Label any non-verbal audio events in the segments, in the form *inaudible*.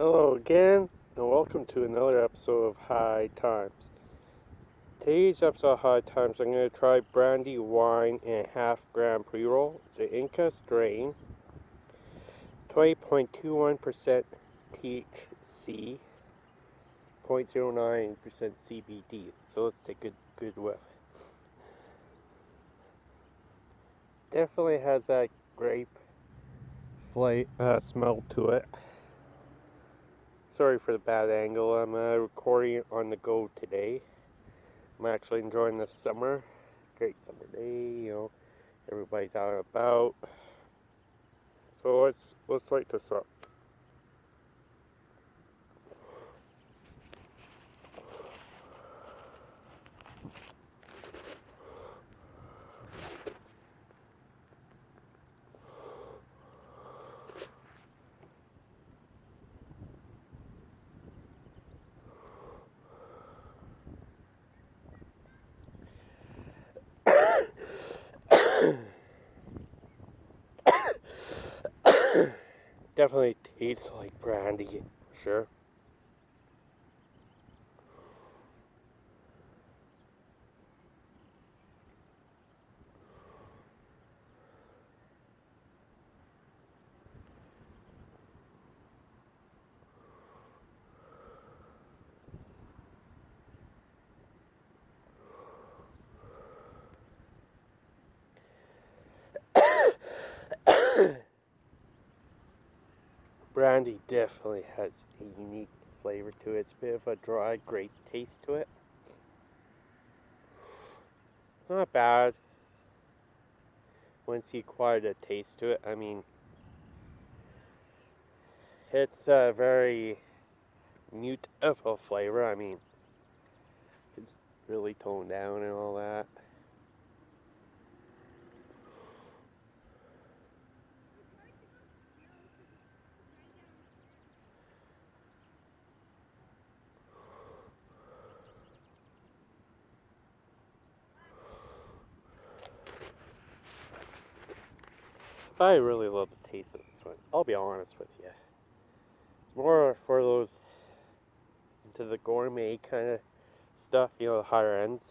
Hello again, and welcome to another episode of High Times. Today's episode of High Times, I'm going to try brandy wine and half gram pre roll. It's an indica strain, 20.21% THC, 0.09% CBD. So let's take a good whiff. Definitely has that grape flavor uh, smell to it sorry for the bad angle. I'm uh, recording on the go today. I'm actually enjoying the summer. Great summer day, you know. Everybody's out and about. So let's let's light this up. Definitely tastes like brandy, sure. Brandy definitely has a unique flavor to it. It's a bit of a dry grape taste to it. It's not bad once you acquire the taste to it. I mean, it's a very mute of a flavor. I mean, it's really toned down and all that. I really love the taste of this one. I'll be honest with you. It's more for those into the gourmet kind of stuff, you know, the higher ends.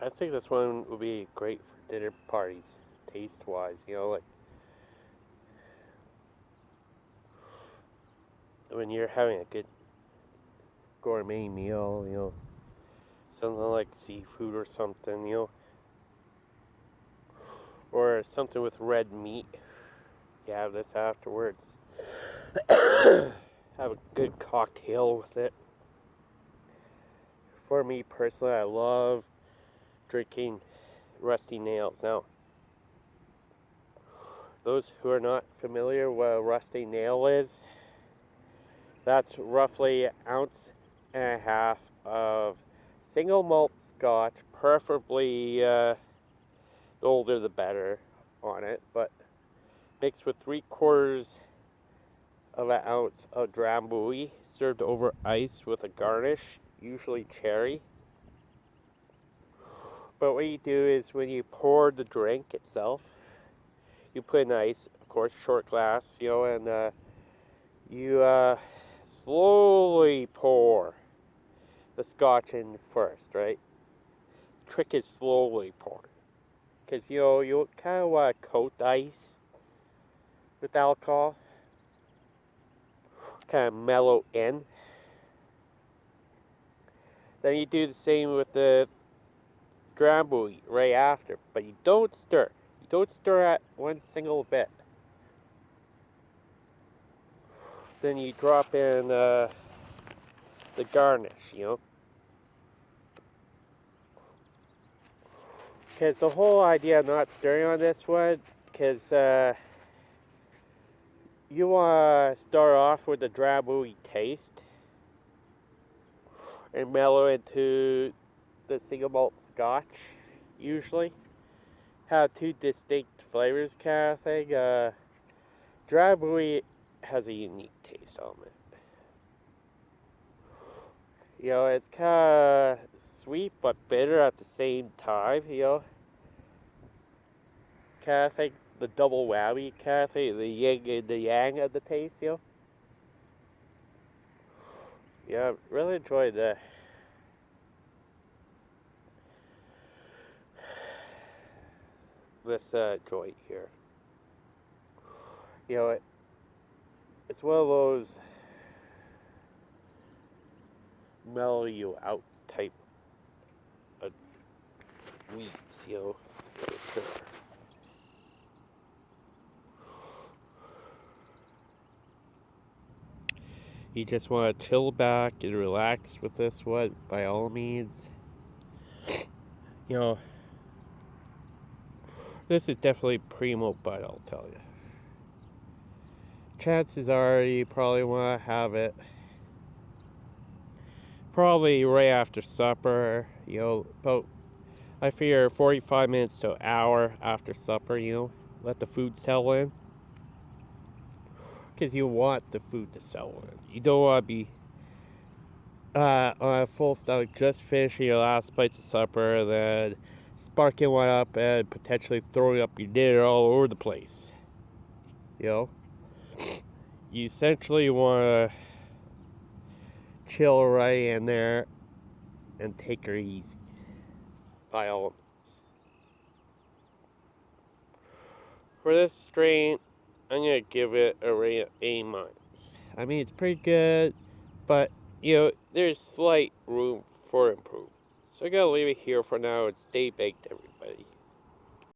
I think this one would be great for dinner parties, taste wise, you know, like when you're having a good gourmet meal, you know, something like seafood or something, you know or something with red meat. You have this afterwards. *coughs* have a good cocktail with it. For me personally, I love drinking rusty nails. Now, those who are not familiar what a rusty nail is, that's roughly an ounce and a half of single malt scotch, preferably uh, the older the better on it, but mixed with three quarters of an ounce of drambuie served over ice with a garnish, usually cherry. But what you do is when you pour the drink itself, you put in ice, of course, short glass, you know, and uh, you uh, slowly pour the scotch in first, right? Trick is slowly pour because you know you kind of want to coat the ice with alcohol. Kind of mellow in. Then you do the same with the drambuie right after but you don't stir. You don't stir at one single bit. Then you drop in uh, the garnish you know Because the whole idea of not stirring on this one, because uh, you want to start off with the drambuie taste and mellow into the single malt scotch, usually. Have two distinct flavors kind of thing. Uh, drambuie has a unique taste on it. You know, it's kind of sweet but bitter at the same time, you know. I think the double whammy kind of thing, the yin and the yang of the taste, you know. Yeah, I really enjoyed that. This uh, joint here. You know, it, it's one of those mellow you out of you know. Sure. You just want to chill back and relax with this one, by all means. You know, this is definitely primo bud, I'll tell you. Chances are you probably want to have it probably right after supper, you know, about I figure 45 minutes to an hour after supper, you know, let the food settle in. Because you want the food to settle in. You don't want to be uh, on a full stomach just finishing your last bites of supper, then sparking one up and potentially throwing up your dinner all over the place. You know? You essentially want to chill right in there and take her easy. By. For this strain, I'm gonna give it a rate of A minus. I mean, it's pretty good, but you know, there's slight room for improvement. So I gotta leave it here for now and stay baked, everybody.